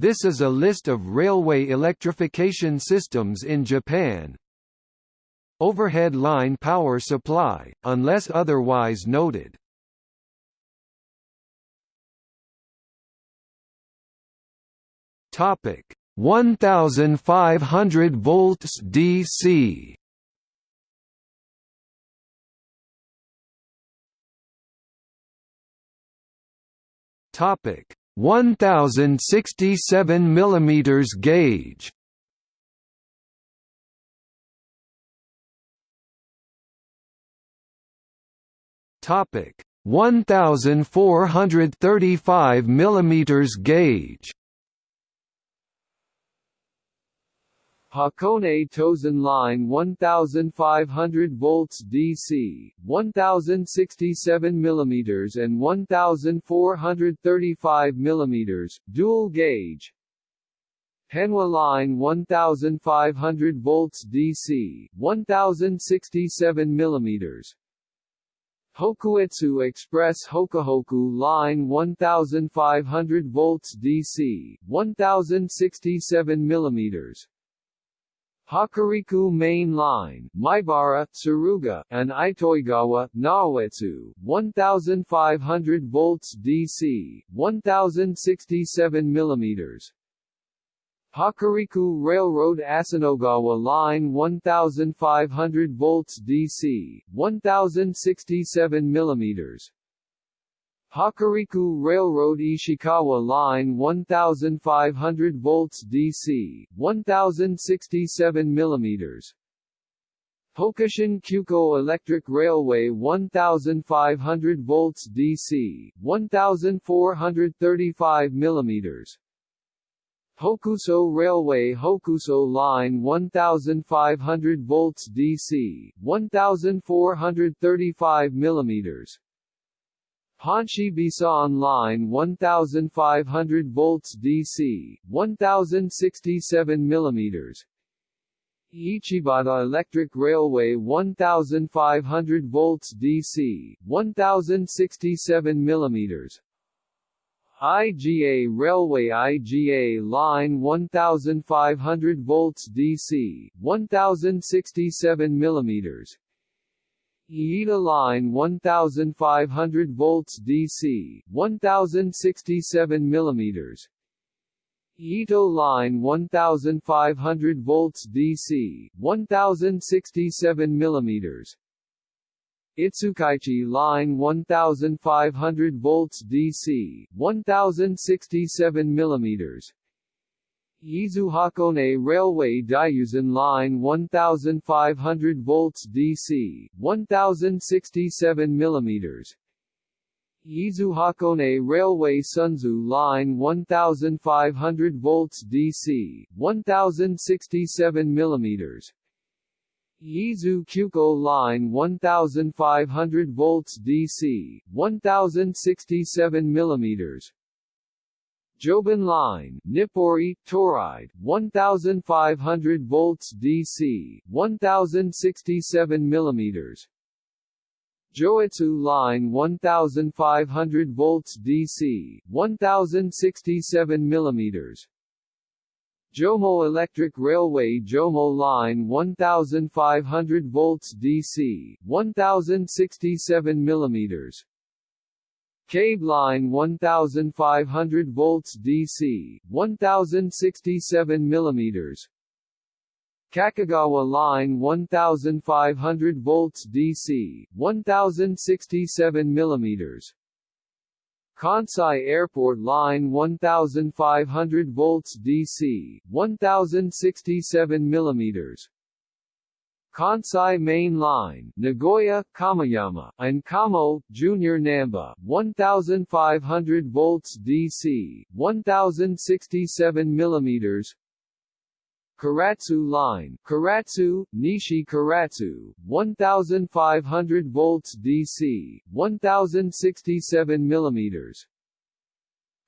This is a list of railway electrification systems in Japan. Overhead line power supply, unless otherwise noted. Topic 1500 volts DC Topic 1067 millimeters gauge. Topic. 1435 millimeters gauge Hakone Tozan Line 1500 volts DC, 1067 mm and 1435 mm, dual gauge. Hanwa Line 1500 volts DC, 1067 mm. Hokuetsu Express Hokuhoku Line 1500 volts DC, 1067 mm. Hokuriku Main Line, Maibara, Tsuruga, and Itoigawa, Naoetsu, 1500 volts DC, 1067 mm. Hokuriku Railroad Asanogawa Line 1500 volts DC, 1067 mm. Hokuriku Railroad Ishikawa Line 1500 volts DC, 1067 mm. Hokushin Kyuko Electric Railway 1500 volts DC, 1435 mm. Hokuso Railway Hokuso Line 1500 volts DC, 1435 mm. Honshi Bisan Line 1500 volts DC, 1067 mm. Ichibata Electric Railway 1500 volts DC, 1067 mm. IGA Railway IGA Line 1500 volts DC, 1067 mm. Iida line 1500 volts DC, 1067 mm. Ito line 1500 volts DC, 1067 mm. Itsukaichi line 1500 volts DC, 1067 mm. Izu-Hakone Railway Daiyuzan Line 1500 volts DC, 1067 mm. Izu-Hakone Railway Sunzu Line 1500 volts DC, 1067 mm. Izu Kyuko Line 1500 volts DC, 1067 mm. Joban Line, Nippori, Toride, 1500 volts DC, 1067 mm. Joetsu Line 1500 volts DC, 1067 mm. Jomo Electric Railway Jomo Line 1500 volts DC, 1067 mm. Cave line 1500 volts DC, 1067 mm. Kakogawa line 1500 volts DC, 1067 mm. Kansai Airport line 1500 volts DC, 1067 mm. Kansai Main Line, Nagoya, Kameyama, and Kamo, Junior Namba, 1500 volts DC, 1067 mm. Karatsu Line, Karatsu, Nishi Karatsu, 1500 volts DC, 1067 mm.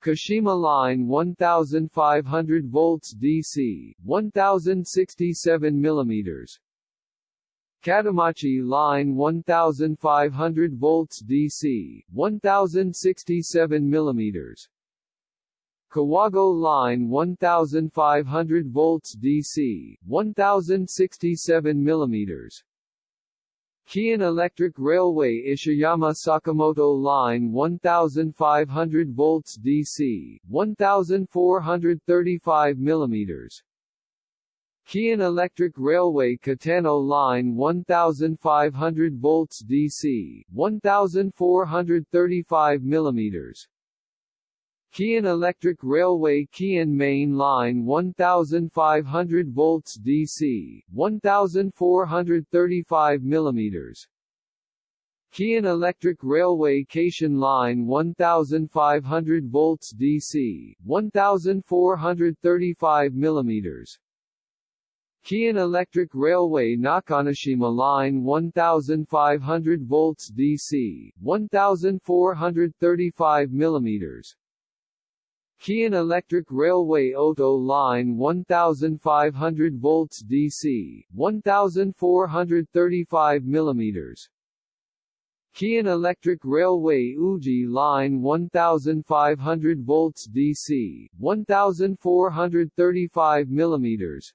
Kashima Line 1500 volts DC, 1067 mm. Katamachi Line 1500 volts DC, 1067 mm. Kawagoe Line 1500 volts DC, 1067 millimeters. Keihan Electric Railway Ishiyama Sakamoto Line 1500 volts DC, 1435 millimeters. Keihan Electric Railway Katano Line 1500 volts DC, 1435 millimeters. Keihan Electric Railway Keihan Main Line 1500 volts DC, 1435 mm Keihan Electric Railway Keishin Line 1500 volts DC, 1435 mm Keihan Electric Railway Nakanoshima Line 1500 volts DC, 1435 mm Keihan Electric Railway Oto Line 1500 volts DC, 1435 mm Keihan Electric Railway Uji Line 1500 volts DC, 1435 mm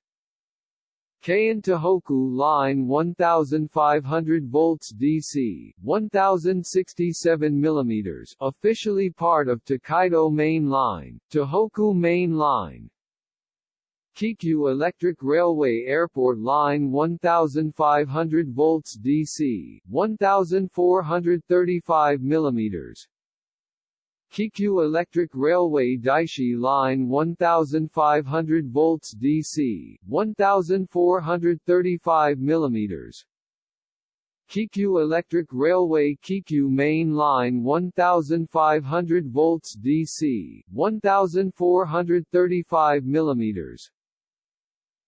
Keihin Tohoku Line 1500 volts DC, 1067 mm officially part of Tokaido Main Line, Tohoku Main Line. Keikyu Electric Railway Airport Line 1500 volts DC, 1435 mm Keikyu Electric Railway Daishi Line 1500 volts DC, 1435 mm Keikyu Electric Railway Keikyu Main Line 1500 volts DC, 1435 mm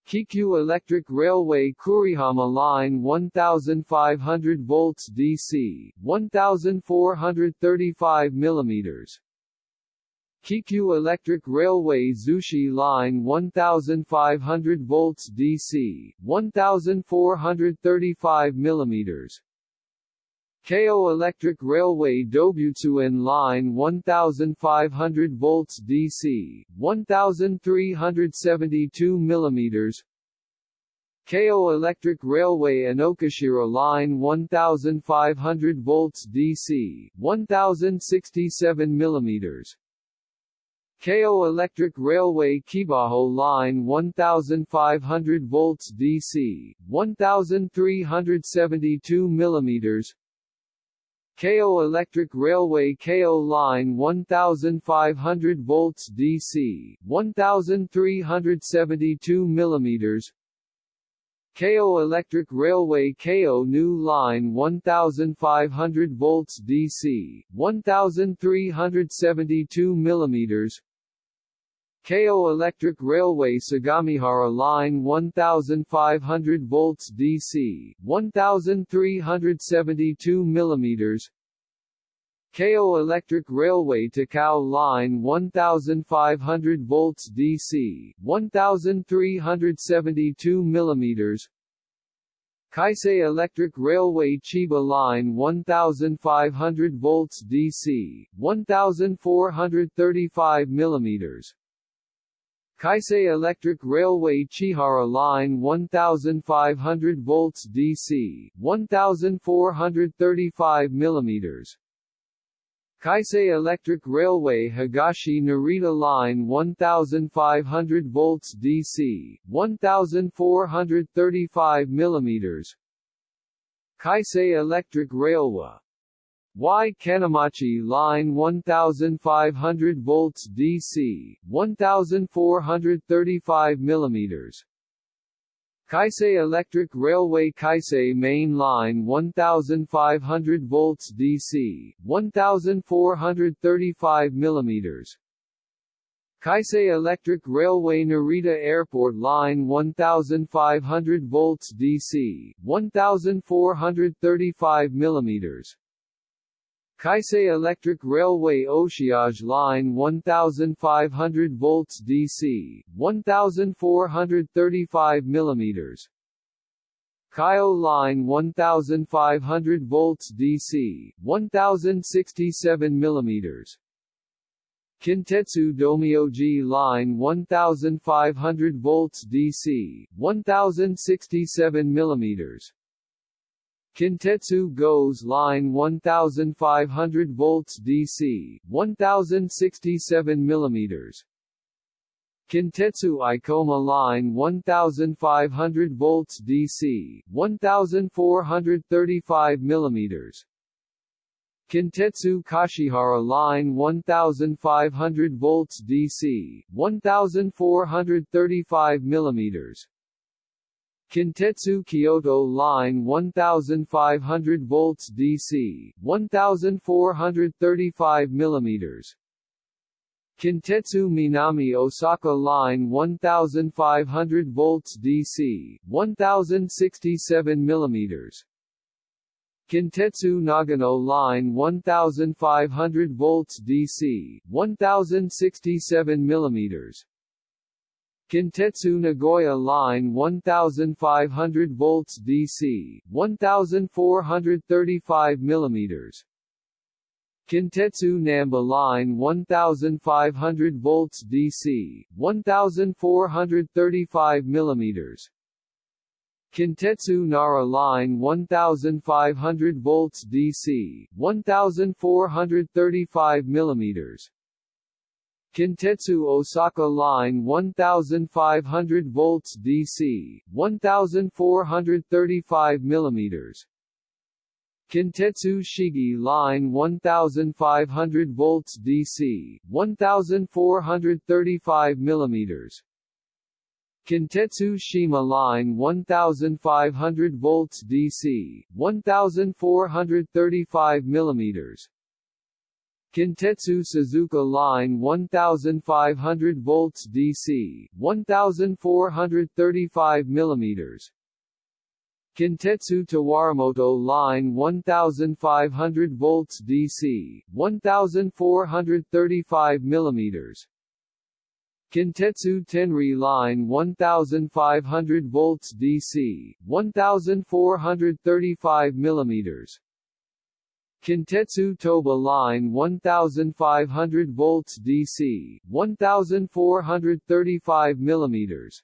Keikyu Electric Railway Kurihama Line 1500 volts DC, 1435 mm Keikyu Electric Railway Zushi Line 1500 volts DC, 1435 mm Keio Electric Railway Dobutsuen Line 1500 volts DC, 1372 mm Keio Electric Railway Inokashira Line 1500 volts DC, 1067 mm Keio Electric Railway Keibajo Line 1500 volts DC, 1372 mm Keio Electric Railway Keio Line 1500 volts DC, 1372 mm Keio Electric Railway Keio New Line 1500 volts DC, 1372 mm Keio Electric Railway Sagamihara Line 1500 volts DC, 1372 mm Keio Electric Railway Takao Line 1500 volts DC, 1372 mm Keisei Electric Railway Chiba Line 1500 volts DC, 1435 mm Keisei Electric Railway Chihara Line 1500 volts DC, 1435 mm Keisei Electric Railway Higashi Narita Line 1500 volts DC, 1435 mm Keisei Electric Railway Y Kanemachi Line 1500 volts DC, 1435 mm Keisei Electric Railway Keisei Main Line 1500 volts DC, 1435 mm Keisei Electric Railway Narita Airport Line 1500 volts DC, 1435 mm Keisei Electric Railway Oshiage Line 1500 volts DC, 1435 mm Kyo Line 1500 volts DC, 1067 mm Kintetsu Domyoji Line 1500 volts DC, 1067 mm Kintetsu Gose Line 1500 volts DC, 1067 mm Kintetsu Ikoma Line 1500 volts DC, 1435 mm Kintetsu Kashihara Line 1500 volts DC, 1435 mm Kintetsu Kyoto Line 1500 volts DC, 1435 mm Kintetsu Minami Osaka Line 1500 volts DC, 1067 mm Kintetsu Nagano Line 1500 volts DC, 1067 mm Kintetsu Nagoya Line 1500 volts DC, 1435 mm Kintetsu Namba Line 1500 volts DC, 1435 mm Kintetsu Nara Line 1500 volts DC, 1435 mm Kintetsu Osaka Line 1500 volts DC, 1435 mm Kintetsu Shigi Line 1500 volts DC, 1435 mm Kintetsu Shima Line 1500 volts DC, 1435 mm Kintetsu Suzuka Line 1500 volts DC, 1435 mm Kintetsu Tawaramoto Line 1500 volts DC, 1435 mm Kintetsu Tenri Line 1500 volts DC, 1435 mm Kintetsu Toba Line 1500 volts DC, 1435 mm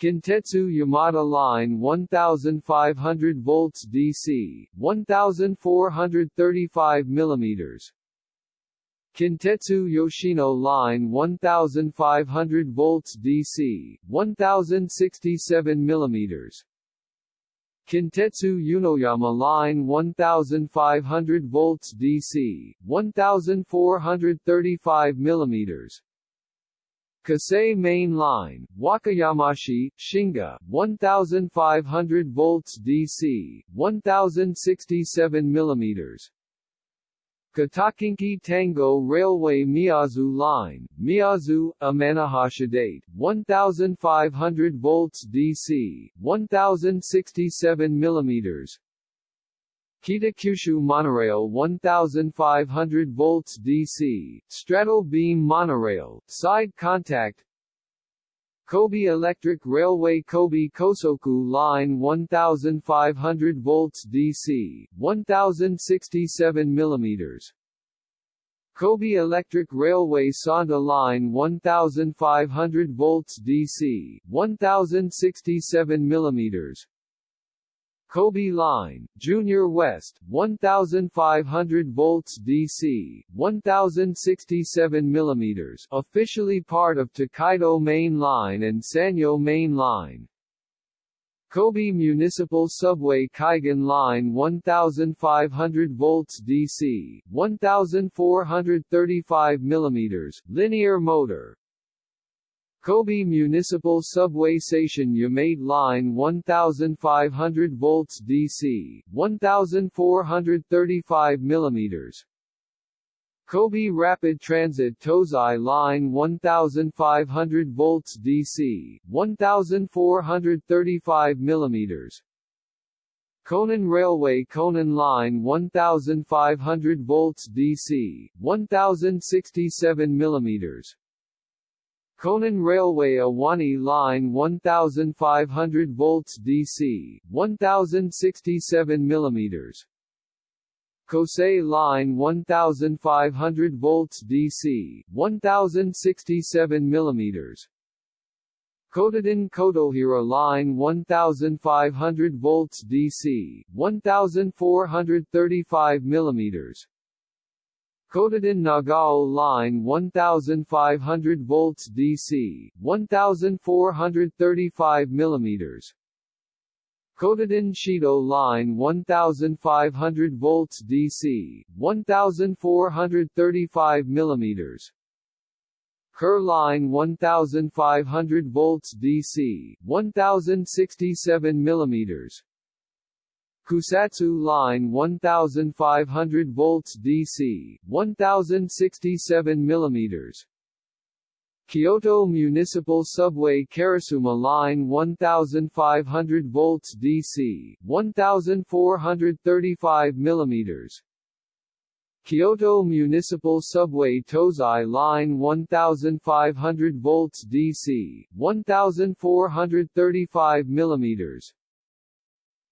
Kintetsu Yamada Line 1500 volts DC, 1435 mm Kintetsu Yoshino Line 1500 volts DC, 1067 mm Kintetsu Yunoyama Line 1500 volts DC, 1435 mm Kisei Main Line, Wakayamashi, Shinga, 1500 volts DC, 1067 mm Kitakinki Tango Railway Miyazu Line, Miyazu, Amanohashidate, 1500 volts DC, 1067 mm Kitakyushu Monorail 1500 volts DC, straddle beam monorail, side contact Kobe Electric Railway Kobe Kosoku Line 1500 volts DC, 1067 mm Kobe Electric Railway Sanda Line 1500 volts DC, 1067 mm Kobe Line, Junior West, 1500 volts DC, 1067 mm officially part of Tokaido Main Line and Sanyo Main Line. Kobe Municipal Subway Kaigan Line 1500 volts DC, 1435 mm linear motor, Kobe Municipal Subway Station Yamate Line 1500 volts DC, 1435 mm Kobe Rapid Transit Tozai Line 1500 volts DC, 1435 mm Konan Railway Konan Line 1500 volts DC, 1067 mm Konan Railway Awani Line 1500 volts DC, 1067 mm Kosei line 1500 volts DC 1067 millimeters. Kotoden Kotohira line 1500 volts DC 1435 millimeters Kotoden Nagao line 1500 volts DC 1435 millimeters. Kotoden Shido line 1500 volts DC 1435 millimeters. Kerr line 1500 volts DC 1067 millimeters Kusatsu line 1500 volts DC 1067 millimeters. Kyoto Municipal Subway Karasuma Line 1500 volts DC 1435 millimeters. Kyoto Municipal Subway Tozai Line 1500 volts DC 1435 millimeters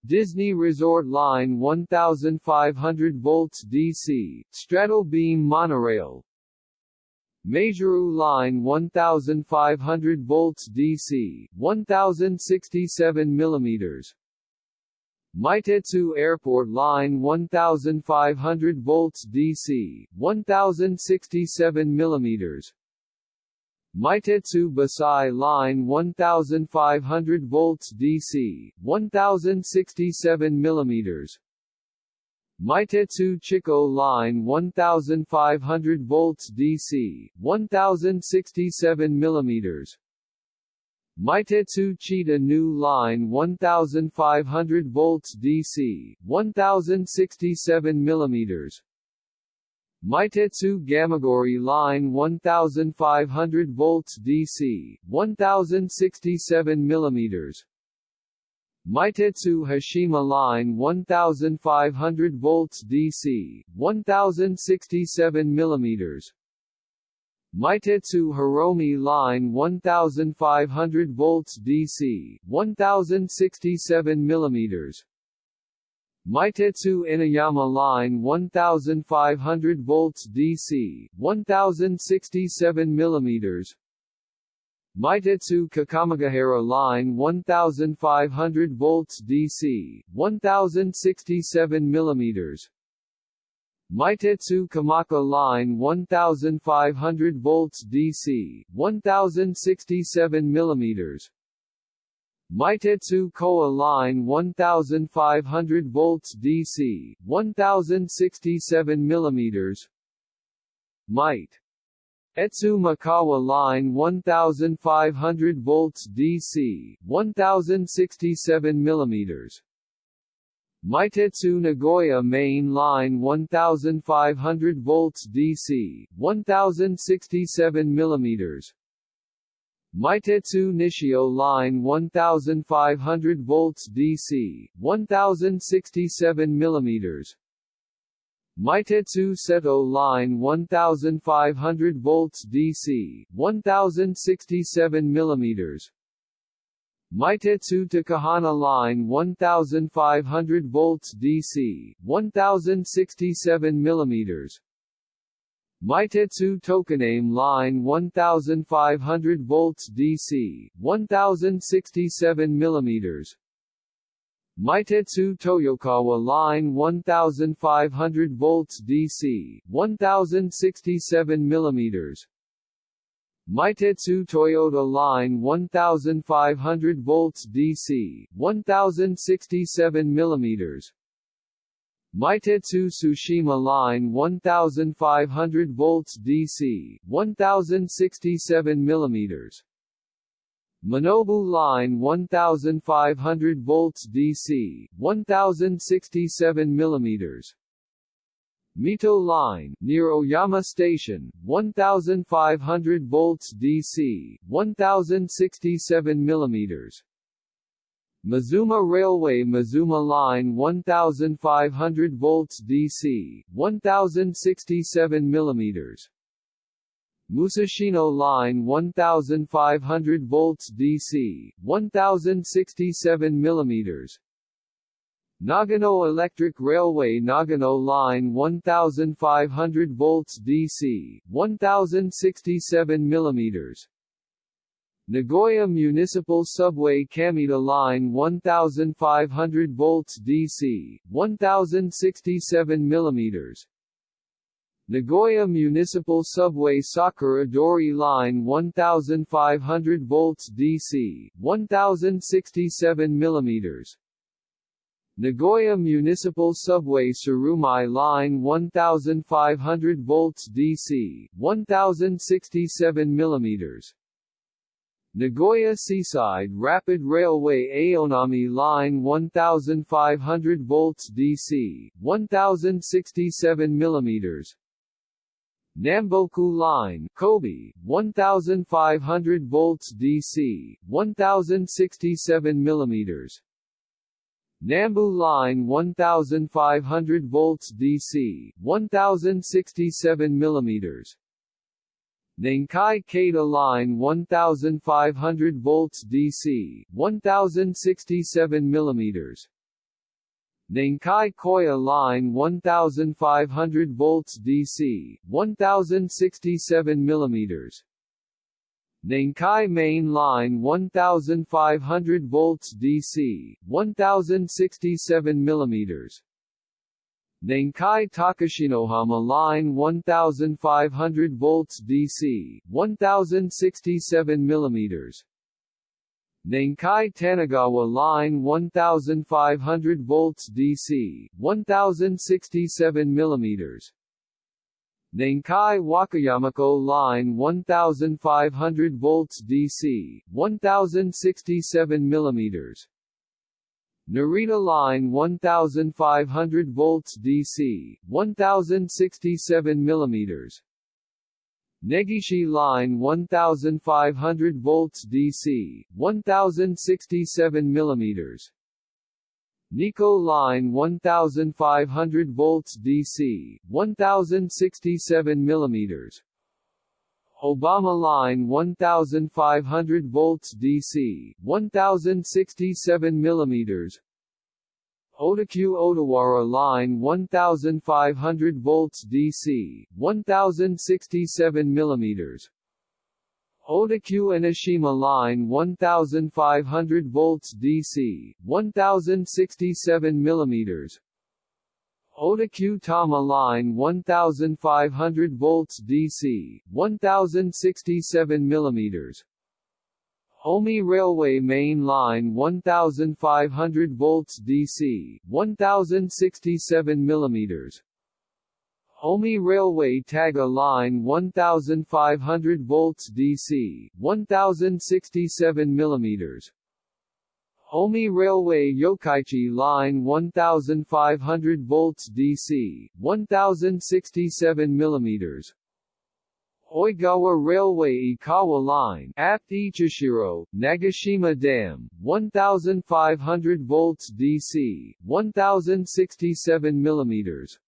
Disney Resort Line 1500 volts DC, straddle beam monorail. Maizuru Line 1500 volts DC, 1067 millimeters. Meitetsu Airport Line 1500 volts DC, 1067 millimeters Meitetsu Basai Line 1500 volts DC, 1067 millimeters. Meitetsu Chikko Line 1500 volts DC, 1067 millimeters. Meitetsu Chita New Line 1500 volts DC, 1067 millimeters Meitetsu Gamagori Line 1500 volts DC, 1067 millimeters. Meitetsu Hashima Line 1500 volts DC, 1067 millimeters. Meitetsu Hiromi Line 1500 volts DC, 1067 millimeters Meitetsu Inuyama Line 1500 volts DC, 1067 millimeters. Meitetsu Kakamigahara Line 1500 volts DC, 1067 millimeters. Meitetsu Kamaka Line 1500 volts DC, 1067 millimeters Meitetsu Kowa Line 1500 volts DC, 1067 millimeters. Might Etsu Mikawa Line 1500 volts DC, 1067 millimeters. Meitetsu Nagoya Main Line 1500 volts DC, 1067 millimeters Meitetsu Nishio Line 1500 volts DC, 1067 mm Meitetsu Seto Line 1500 volts DC, 1067 mm Meitetsu Takehana Line 1500 volts DC, 1067 mm Meitetsu Tokoname Line 1500 volts DC, 1067 mm Meitetsu Toyokawa Line 1500 volts DC, 1067 mm Meitetsu Toyota Line 1500 volts DC, 1067 mm Meitetsu Tsushima Line 1500 volts DC, 1067 mm Minobu Line 1500 volts DC, 1067 mm Mito Line, near Oyama Station, 1500 volts DC, 1067 mm Mazuma Railway Mazuma Line 1500 volts DC, 1067 mm Musashino Line 1500 volts DC, 1067 mm Nagano Electric Railway Nagano Line 1500 volts DC, 1067 mm Nagoya Municipal Subway Kamita Line 1500 volts DC, 1067 mm Nagoya Municipal Subway Sakura Dori Line 1500 volts DC, 1067 mm Nagoya Municipal Subway Tsurumai Line 1500 volts DC, 1067 mm Nagoya Seaside Rapid Railway Aonami Line 1500 volts DC, 1067 mm Namboku Line Kobe, 1500 volts DC, 1067 mm Nambu Line 1500 volts DC, 1067 mm Nankai Keita Line 1500 volts DC, 1067 mm Nankai Koya Line 1500 volts DC, 1067 mm Nankai Main Line 1500 volts DC, 1067 mm Nankai Takashinohama Line 1500 volts DC, 1067 mm Nankai Tanagawa Line 1500 volts DC, 1067 mm Nankai Wakayamako Line 1500 volts DC, 1067 mm Narita Line 1500 volts DC, 1067 mm Negishi Line 1500 volts DC, 1067 mm Nikko Line 1500 volts DC, 1067 mm Obama Line 1500 volts DC, 1067 mm Odakyu Odawara Line 1500 volts DC, 1067 mm Odakyu Enoshima Line 1500 volts DC, 1067 mm Odakyu Tama Line 1500 volts DC, 1067 mm Omi Railway Main Line 1500 volts DC, 1067 mm Omi Railway Taga Line 1500 volts DC, 1067 mm Omi Railway Yokkaichi Line 1500 volts DC, 1067 mm Oigawa Railway Ikawa Line Apt Ichishiro, Nagashima Dam, 1500 volts DC, 1067 mm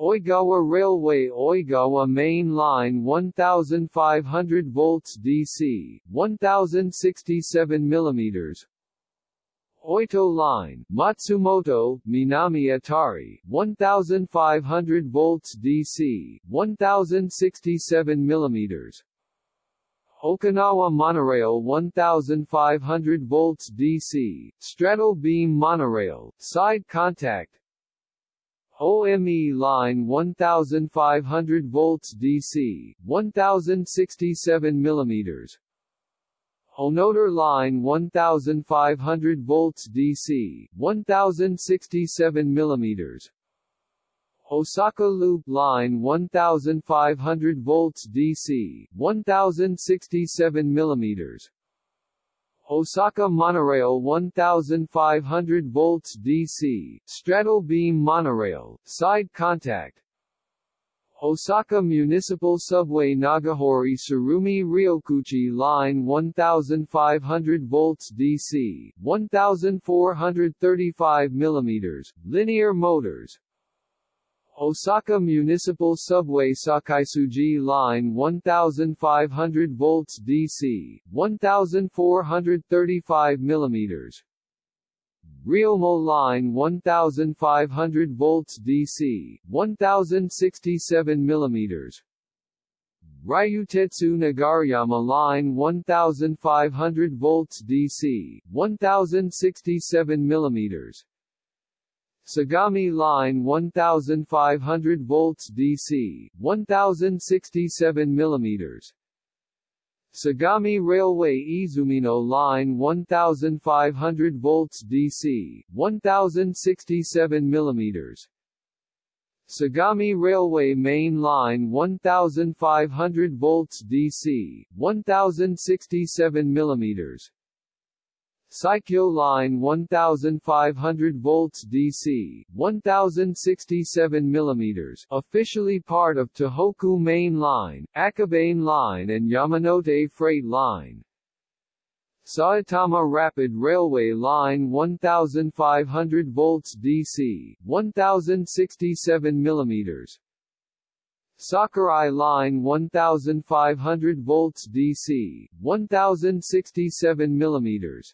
Oigawa Railway Oigawa Main Line 1500 volts DC, 1067 mm Oito Line, Matsumoto, Minami Atari, 1500 volts DC, 1067 mm Okinawa Monorail 1500 volts DC, straddle beam monorail, side contact. OME line 1500 volts DC, 1067 mm Onoder line 1500 volts DC, 1067 mm Osaka Loop line 1500 volts DC, 1067 mm Osaka Monorail 1500 volts DC, straddle beam monorail, side contact Osaka Municipal Subway Nagahori Tsurumi Ryokuchi Line 1500 volts DC, 1435 mm, linear motors. Osaka Municipal Subway Sakaisuji Line 1500 volts DC, 1435 mm Ryoma line 1500 volts DC, 1067 mm. Ryutetsu Nagareyama line 1500 volts DC, 1067 mm. Sagami line 1500 volts DC, 1067 mm. Sagami Railway Izumino Line 1500 volts DC, 1067 mm. Sagami Railway Main Line 1500 volts DC, 1067 mm. Saikyo Line 1500 volts DC, 1067 mm, officially part of Tohoku Main Line, Akabane Line and Yamanote Freight Line. Saitama Rapid Railway Line 1500 volts DC, 1067 mm. Sakurai Line 1500 volts DC, 1067 mm.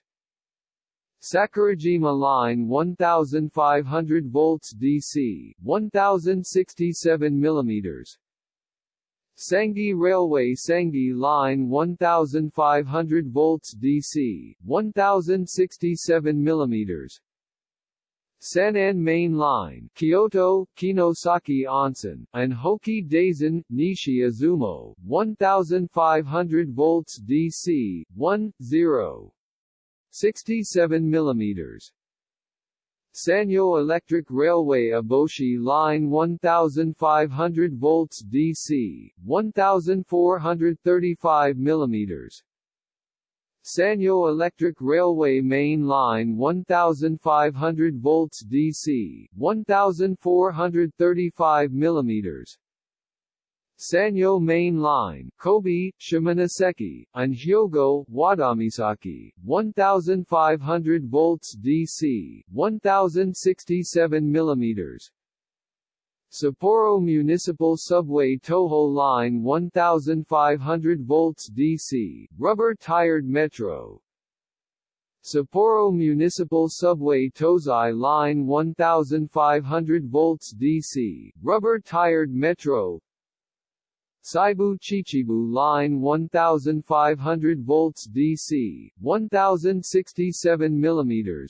Sakurajima Line 1500 volts DC, 1067 mm. Sangi Railway Sangi Line 1500 volts DC, 1067 mm. San'in Main Line Kyoto, Kinosaki Onsen, and Hoki Daisen, Nishi Izumo, 1500 volts DC, 1, 0. 67 mm. Sanyo Electric Railway Aboshi Line 1500 volts DC, 1435 mm. Sanyo Electric Railway Main Line 1500 volts DC, 1435 mm. Sanyo Main Line, Kobe, Shimonoseki, and Hyogo, Wadamisaki, 1500 volts DC, 1067 mm. Sapporo Municipal Subway Toho Line 1500 volts DC, rubber-tired metro. Sapporo Municipal Subway Tozai Line 1500 volts DC, rubber-tired metro Seibu Chichibu Line 1500 volts DC, 1067 mm.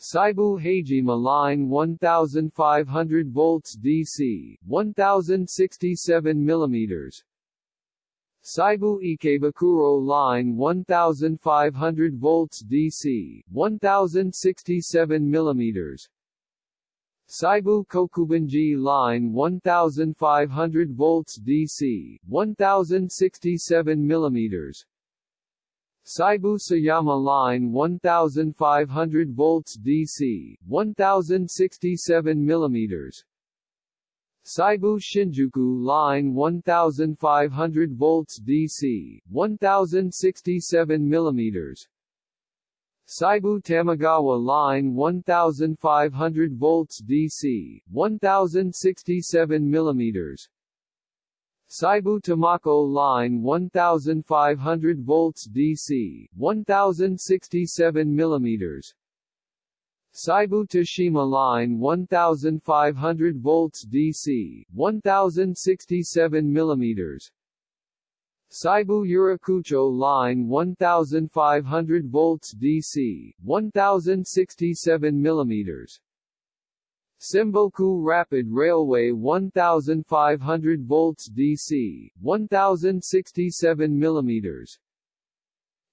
Seibu Haijima Line 1500 volts DC, 1067 mm. Seibu Ikebukuro Line 1500 volts DC, 1067 mm. Seibu Kokubunji Line 1500 volts DC, 1067 mm. Seibu Sayama Line 1500 volts DC, 1067 mm. Seibu Shinjuku Line 1500 volts DC, 1067 mm. Seibu Tamagawa Line 1500 volts DC, 1067 mm. Seibu Tamako Line 1500 volts DC, 1067 mm. Seibu Toshima Line 1500 volts DC, 1067 mm. Seibu Yurakucho Line 1500 volts DC, 1067 mm. Semboku Rapid Railway 1500 volts DC, 1067 mm.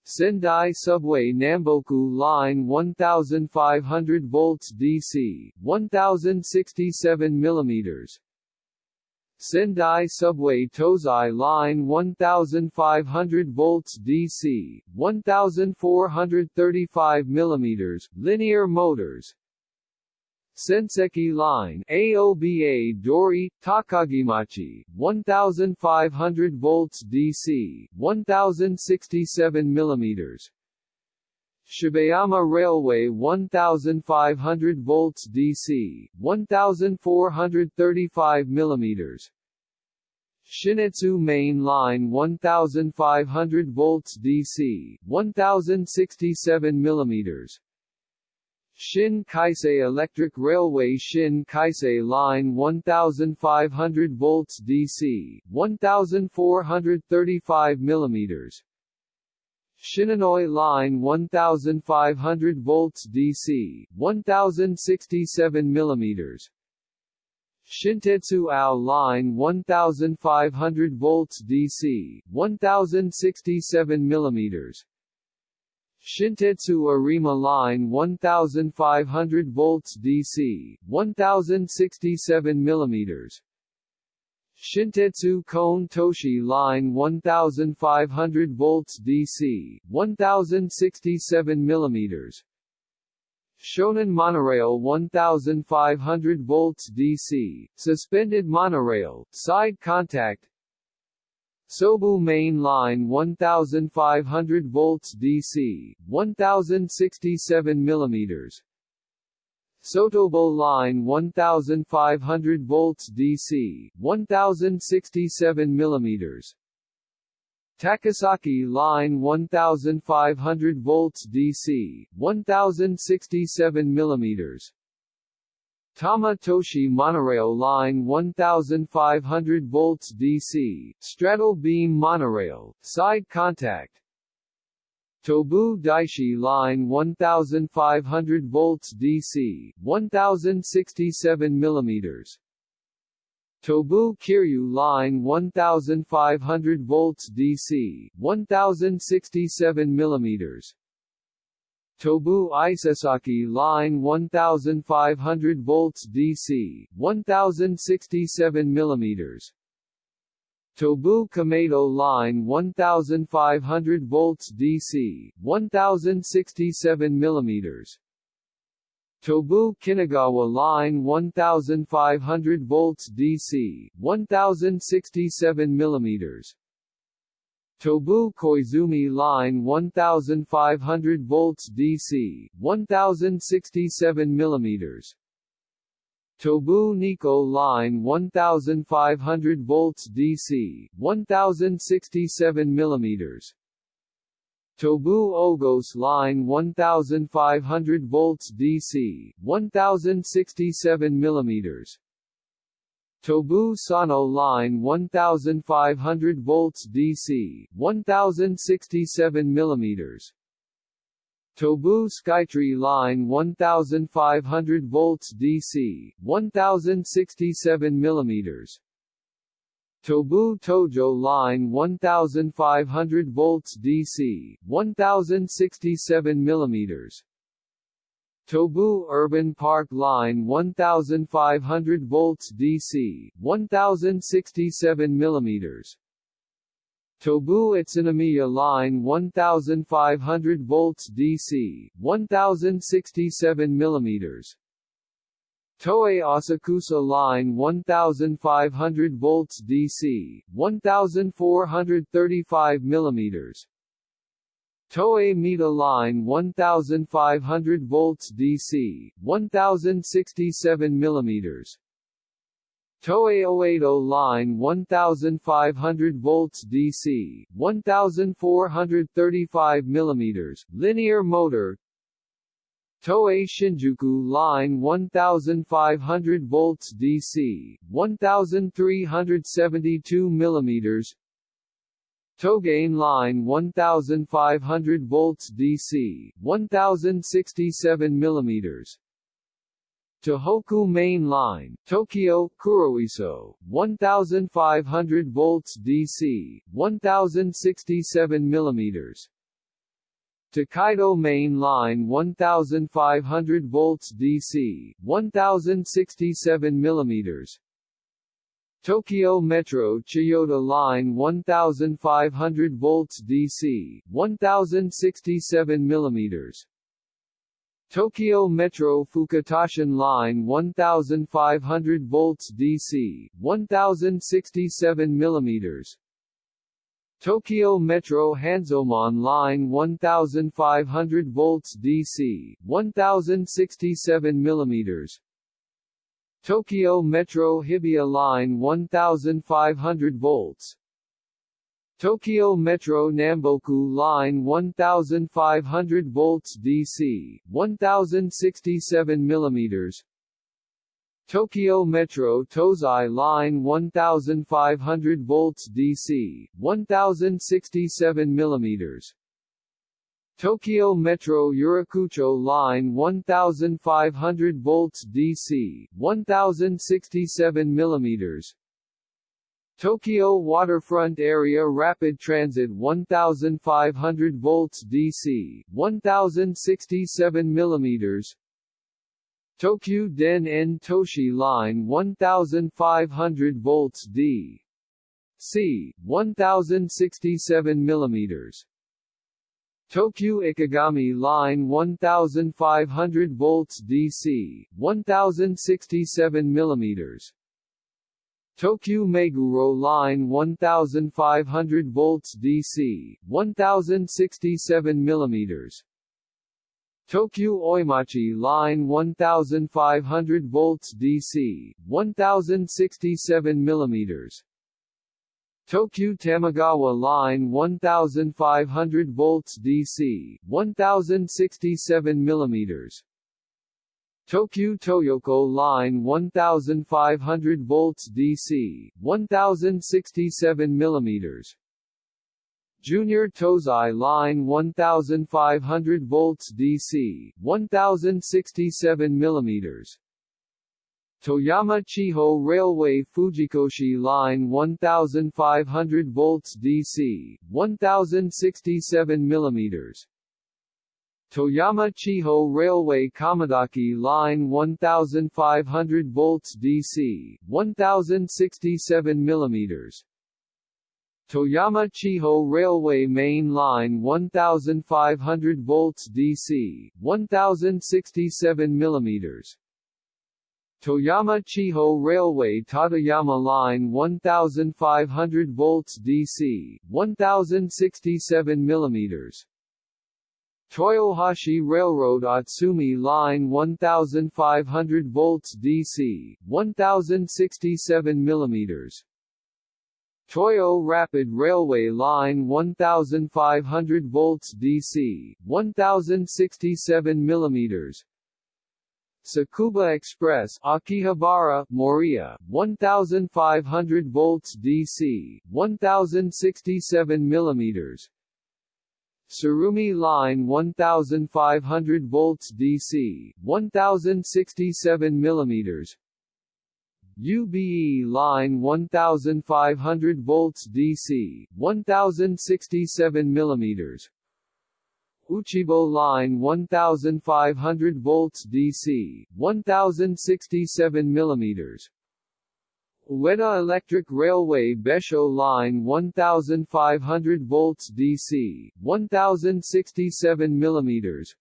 Sendai Subway Namboku Line 1500 volts DC, 1067 mm. Sendai Subway Tozai Line 1500 volts DC, 1435 mm, linear motors, Senseki Line AOBA Dori, Takagimachi, 1500 volts DC, 1067 mm, Shibayama Railway 1500 volts DC, 1435 mm. Shinetsu Main Line 1500 volts DC, 1067 mm. Shin Keisei Electric Railway Shin Keisei Line 1500 volts DC 1435 mm Shinonoi Line 1500 volts DC 1067 mm Shintetsu Ao Line 1500 volts DC 1067 mm Shintetsu Arima Line 1500 volts DC 1067 mm Shintetsu Koen Toshi Line 1500 volts DC 1067 mm Shonan monorail 1500 volts DC, suspended monorail, side contact. Sobu main line 1500 volts DC, 1067 mm Sotobo line 1500 volts DC, 1067 mm Takasaki line 1500 volts DC, 1067 mm Tama Toshi monorail line 1500 volts DC, straddle beam monorail, side contact Tobu Daishi line 1500 volts DC, 1067 mm Tobu Kiryu line 1500 volts DC, 1067 mm Tobu Isesaki line 1500 volts DC, 1067 mm Tobu Kamedo line 1500 volts DC, 1067 mm Tobu Kinugawa Line 1500 volts DC, 1067 mm Tobu Koizumi Line 1500 volts DC, 1067 mm Tobu Nikko Line 1500 volts DC, 1067 mm Tobu Ogose Line 1500 volts DC, 1067 mm Tobu Sano Line 1500 volts DC, 1067 mm Tobu Skytree Line 1500 volts DC, 1067 mm Tobu Tojo Line 1500 volts DC, 1067 mm Tobu Urban Park Line 1500 volts DC, 1067 mm Tobu Utsunomiya Line 1500 volts DC, 1067 mm Toei Asakusa Line 1500 volts DC, 1435 mm Toei Mita Line 1500 volts DC, 1067 mm Toei Oedo Line 1500 volts DC, 1435 mm, linear motor. Toei Shinjuku Line 1500 volts DC, 1372 mm Togane Line 1500 volts DC, 1067 mm Tohoku Main Line, Tokyo, Kuroiso, 1500 volts DC, 1067 mm Tokaido Main Line 1500 volts DC, 1067 mm Tokyo Metro Chiyoda Line 1500 volts DC, 1067 mm Tokyo Metro Fukutoshin Line 1500 volts DC, 1067 mm Tokyo Metro Hanzomon Line 1500 volts DC, 1067 mm Tokyo Metro Hibiya Line 1500 volts Tokyo Metro Namboku Line 1500 volts DC, 1067 mm Tokyo Metro Tozai Line 1500 volts DC, 1067 mm Tokyo Metro Yurakucho Line 1500 volts DC, 1067 mm Tokyo Waterfront Area Rapid Transit 1500 volts DC, 1067 mm Tokyu Den En Toshi Line 1500 volts D. C. 1067 mm. Tokyu Ikegami Line 1500 volts DC, 1067 mm. Tokyu Meguro Line 1500 volts DC, 1067 mm. Tokyu Oimachi Line 1500 volts DC, 1067 mm. Tokyu Tamagawa Line 1500 volts DC, 1067 mm. Tokyu Toyoko Line 1500 volts DC, 1067 mm. Junior Tozai Line 1500 volts DC, 1067 mm. Toyama Chiho Railway Fujikoshi Line 1500 volts DC, 1067 mm. Toyama Chiho Railway Kamidaki Line 1500 volts DC, 1067 mm. Toyama Chiho Railway Main Line 1500 volts DC, 1067 mm. Toyama Chiho Railway Tateyama Line 1500 volts DC, 1067 mm. Toyohashi Railroad Atsumi Line 1500 volts DC, 1067 mm. Toyo Rapid Railway Line 1500 volts DC, 1067 mm. Tsukuba Express Akihabara, Moriya, 1500 volts DC, 1067 mm. Tsurumi Line 1500 volts DC, 1067 mm. UBE line 1500 volts DC, 1067 mm. Uchibo line 1500 volts DC, 1067 mm. Ueda Electric Railway Besho line 1500 volts DC, 1067 mm.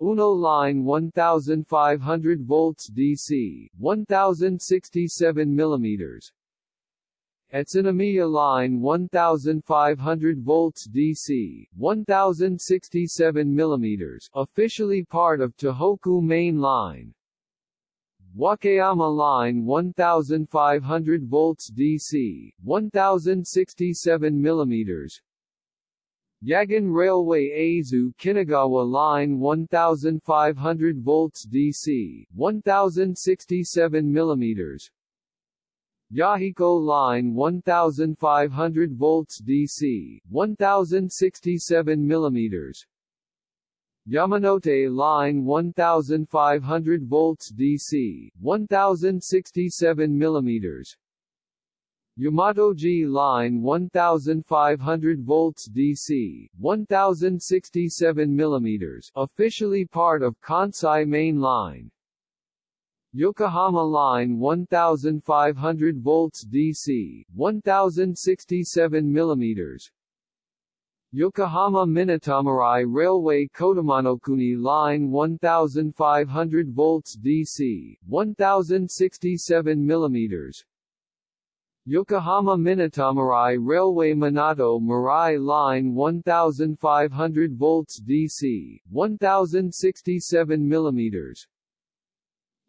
Uno line 1500 volts DC, 1067 mm. Utsunomiya line 1500 volts DC, 1067 mm, officially part of Tohoku Main Line. Wakayama line 1500 volts DC, 1067 mm. Yagan Railway Aizu Kinugawa Line 1500 volts DC, 1067 mm. Yahiko Line 1500 volts DC, 1067 mm. Yamanote Line 1500 volts DC, 1067 mm. Yamatoji Line 1500 volts DC, 1067 mm, officially part of Kansai Main Line. Yokohama Line 1500 volts DC, 1067 mm. Yokohama Minatomirai Railway Kodomonokuni Line 1500 volts DC, 1067 mm. Yokohama Minatomirai Railway Minato Mirai Line 1500 volts DC, 1067 mm.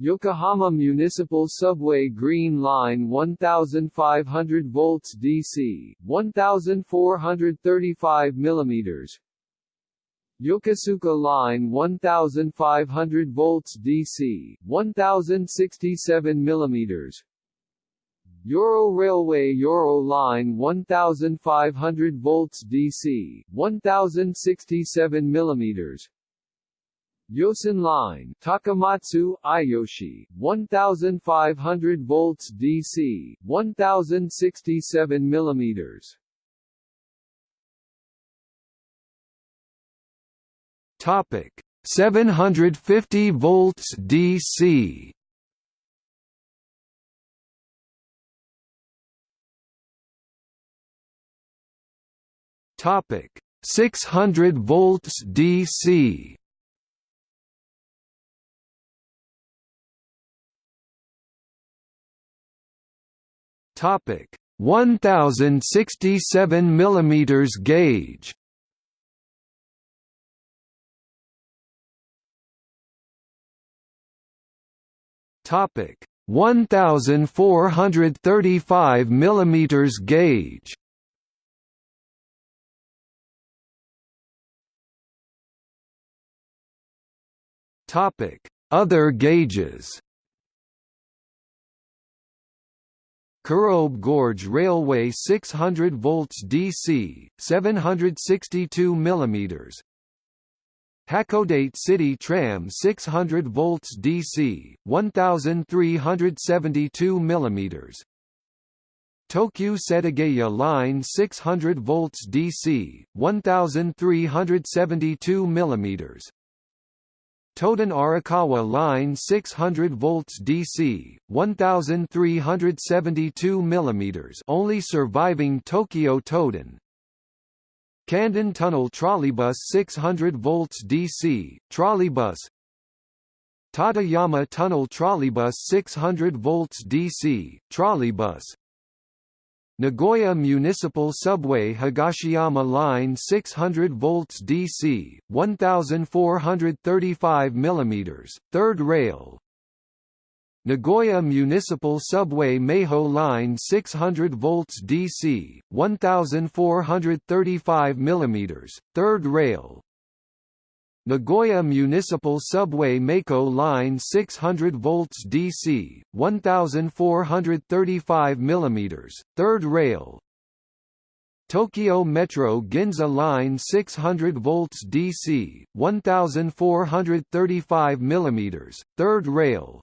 Yokohama Municipal Subway Green Line 1500 volts DC, 1435 mm Yokosuka Line 1500 volts DC, 1067 mm Yoro Railway Yoro Line 1500 volts DC, 1067 mm Yosan Line, Takamatsu, Iyoshi, 1500 volts DC, 1067 mm. Topic: 750 volts DC. Topic: 600 volts DC. Topic. 1067 mm gauge. Topic. 1435 mm gauge. Topic. Other gauges Kurobe Gorge Railway 600 volts DC, 762 mm. Hakodate City Tram 600 volts DC, 1372 mm. Tokyu Setagaya Line 600 volts DC, 1372 mm. Toden Arakawa Line 600 volts DC, 1372 mm only surviving Tokyo Toden. Kanden Tunnel Trolleybus 600 volts DC, trolleybus Tateyama Tunnel Trolleybus 600 volts DC, trolleybus Nagoya Municipal Subway Higashiyama Line 600 volts DC, 1435 mm, third rail. Nagoya Municipal Subway Meijo Line 600 volts DC, 1435 mm, third rail Nagoya Municipal Subway Meiko Line 600 volts DC, 1435 mm, third rail. Tokyo Metro Ginza Line 600 volts DC, 1435 mm, third rail.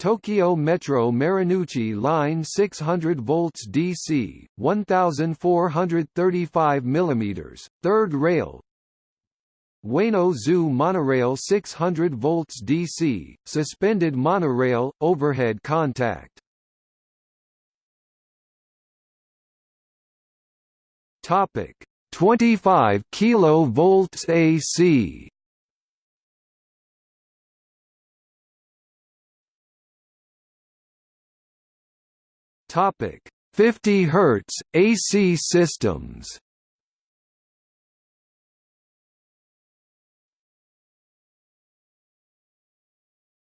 Tokyo Metro Marunouchi Line 600 volts DC, 1435 mm, third rail Ueno Zoo monorail 600 volts DC, suspended monorail, overhead contact. Topic 25 kilovolts AC. Topic 50 Hz AC systems.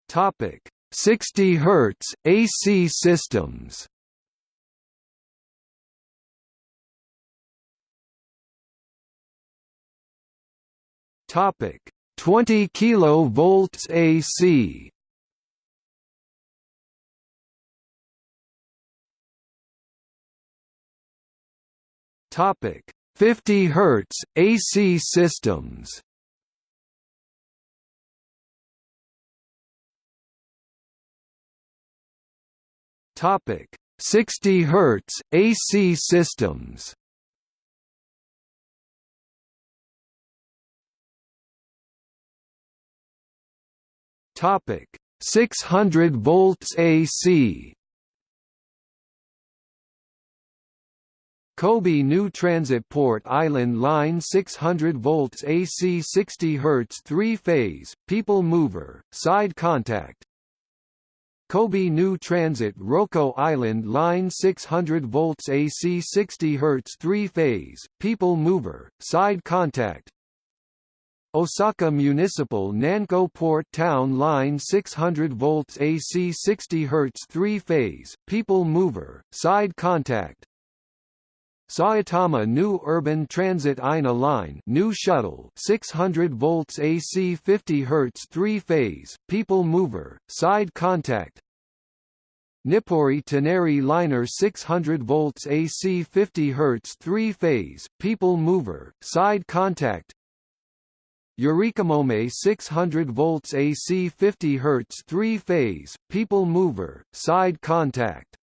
Topic 60 Hz AC systems. Topic 20 kV AC. Topic 50 Hz AC systems. Topic 60 Hz AC systems. Topic 600 volts AC. Kobe New Transit Port Island Line 600 volts AC 60 Hz 3-phase, people mover, side contact, Kobe New Transit Rokko Island Line 600 volts AC 60 Hz 3-phase, people mover, side contact. Osaka Municipal Nanko Port Town Line 600 volts AC 60 Hz 3-phase, people mover, side contact Saitama New Urban Transit Ina Line new shuttle 600 volts AC 50 Hz 3-phase, people mover, side contact. Nippori Toneri Liner 600 volts AC 50 Hz 3-phase, people mover, side contact. Yurikamome 600 volts AC 50 Hz 3-phase, people mover, side contact